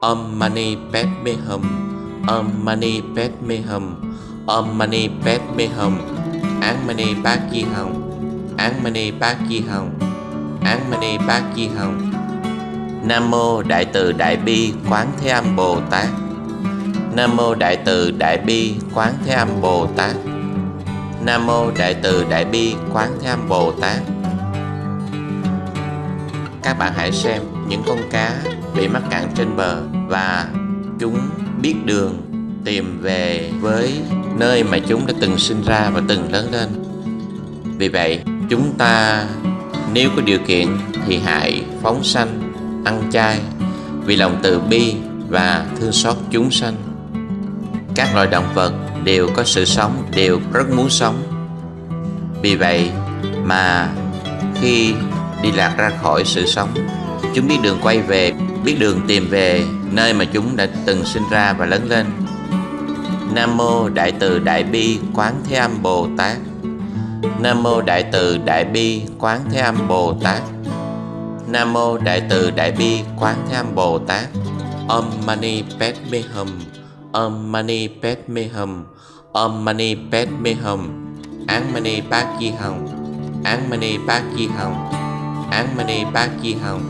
Om Mani Padme Hum. Om Mani Padme Hum. Om Mani Padme Hum. Án Mani padme hum, An Án Mani padme hum, An Án Mani padme hum. Nam Mô Đại Từ Đại Bi Quán Thế Âm Bồ Tát. Nam Mô Đại Từ Đại Bi Quán Thế Âm Bồ Tát. Nam Mô Đại Từ Đại Bi Quán Thế Âm Bồ Tát. Các bạn hãy xem những con cá bị mắc cạn trên bờ và chúng biết đường tìm về với nơi mà chúng đã từng sinh ra và từng lớn lên. Vì vậy, chúng ta nếu có điều kiện thì hãy phóng sanh, ăn chay vì lòng từ bi và thương xót chúng sanh. Các loài động vật đều có sự sống, đều rất muốn sống. Vì vậy mà khi đi lạc ra khỏi sự sống, chúng biết đường quay về biết đường tìm về nơi mà chúng đã từng sinh ra và lớn lên. Nam mô Đại từ Đại bi Quán Thế Âm Bồ Tát. Nam mô Đại từ Đại bi Quán Thế Âm Bồ Tát. Nam mô Đại từ Đại bi Quán Thế Âm Bồ Tát. Om Mani Padme Hum. Om Mani Padme Hum. Om Mani Padme Hum. Án Mani Bát Di Hồng. Án Mani Bát Di Hồng. Án Mani Bát Di Hồng.